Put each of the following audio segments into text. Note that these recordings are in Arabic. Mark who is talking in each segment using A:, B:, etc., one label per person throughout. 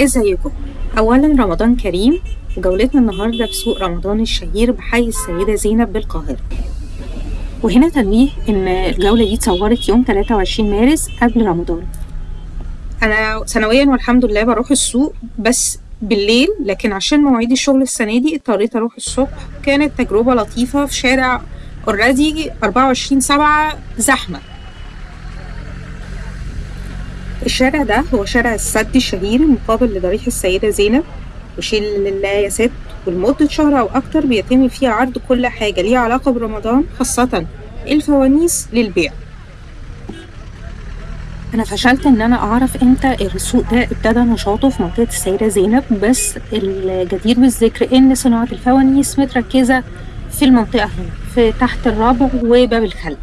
A: ازيكم؟ اولا رمضان كريم وجولتنا النهارده في سوق رمضان الشهير بحي السيدة زينب بالقاهرة. وهنا تنويه إن الجولة دي اتصورت يوم 23 مارس قبل رمضان. أنا سنويا والحمد لله بروح السوق بس بالليل لكن عشان مواعيد الشغل السنة دي اضطريت أروح الصبح. كانت تجربة لطيفة في شارع اوريدي 24 7 زحمة. الشارع ده هو شارع السد الشهير المقابل لضريح السيدة زينب. وشيل ست ولمدة شهر أو أكتر بيتم فيه عرض كل حاجة ليها علاقة برمضان خاصة الفوانيس للبيع. أنا فشلت إن أنا أعرف إمتى السوق ده ابتدى نشاطه في منطقة السيدة زينب بس الجدير بالذكر إن صناعة الفوانيس متركزة في المنطقة هنا في تحت الربع وباب الخل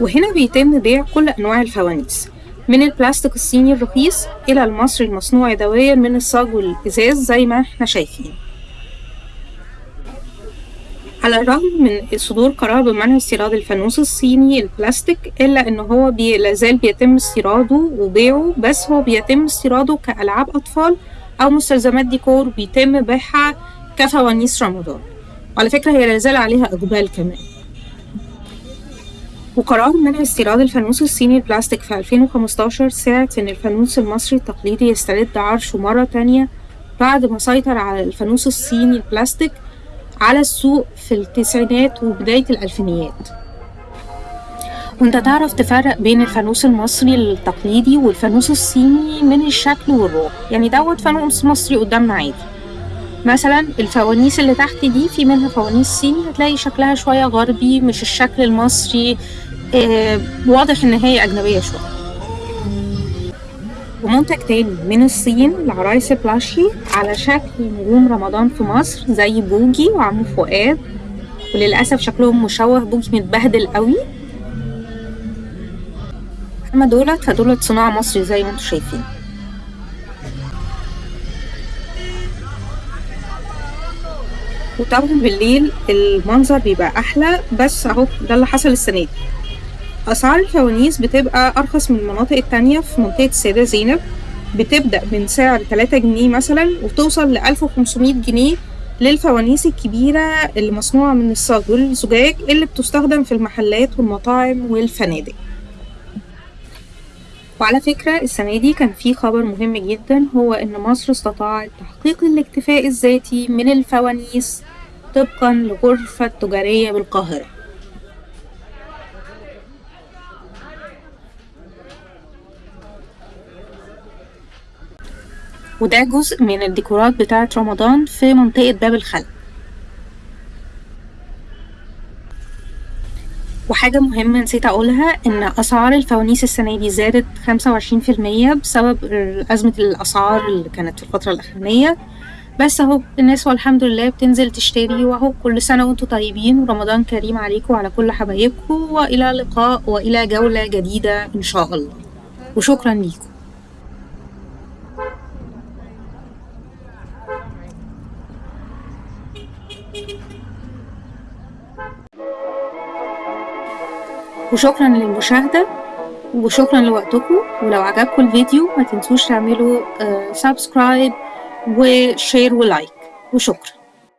A: وهنا بيتم بيع كل أنواع الفوانيس. من البلاستيك الصيني الرخيص إلى المصري المصنوع يدويا من الصاج والإزاز زي ما إحنا شايفين. على الرغم من صدور قرار بمنع استيراد الفانوس الصيني البلاستيك إلا إن هو بي... لازال بيتم استيراده وبيعه بس هو بيتم استيراده كألعاب أطفال أو مستلزمات ديكور بيتم بيعها كفوانيس رمضان. وعلى فكرة هي لازال عليها إقبال كمان. وقرار منع استيراد الفانوس الصيني البلاستيك في 2015 ساعد إن الفانوس المصري التقليدي يسترد عرشه مرة تانية بعد ما سيطر على الفانوس الصيني البلاستيك على السوق في التسعينات وبداية الألفينيات. وأنت تعرف تفرق بين الفانوس المصري التقليدي والفانوس الصيني من الشكل والروح. يعني دوت فانوس مصري قدامنا عادي. مثلا الفوانيس اللي تحت دي في منها فوانيس صيني هتلاقي شكلها شوية غربي مش الشكل المصري. آه واضح إن هي أجنبية شوية. ومنتج تاني من الصين العرايس بلاشي على شكل نجوم رمضان في مصر زي بوجي وعمو فؤاد. وللأسف شكلهم مشوه بوجي متبهدل قوي. اما دولت فدولت صناعة مصري زي ما أنتم شايفين. وطبعا بالليل المنظر بيبقى أحلى. بس أهو ده اللي حصل السنة دي. أسعار الفوانيس بتبقى أرخص من المناطق التانية في منطقة السيده زينب. بتبدأ من سعر 3 جنيه مثلا وتوصل ل 1500 جنيه للفوانيس الكبيرة اللي مصنوعة من الصاج والزجاج اللي بتستخدم في المحلات والمطاعم والفنادق. وعلى فكرة السنة دي كان في خبر مهم جدا هو إن مصر استطاعت تحقيق الاكتفاء الذاتي من الفوانيس طبقا لغرفة تجارية بالقاهرة. وده جزء من الديكورات بتاعة رمضان في منطقة باب الخل وحاجة مهمة نسيت أقولها إن أسعار الفوانيس السنة دي زادت خمسة وعشرين في المية بسبب أزمة الأسعار اللي كانت في الفترة الأخرانية. بس أهو الناس والحمد لله بتنزل تشتري وأهو كل سنة وأنتم طيبين. ورمضان كريم عليكم وعلى كل حبايبكم وإلى لقاء وإلى جولة جديدة إن شاء الله. وشكرا ليكم. وشكرا للمشاهدة وشكرا لوقتكم. ولو عجبكم الفيديو ما تنسوش تعملوا subscribe و share و like وشكرا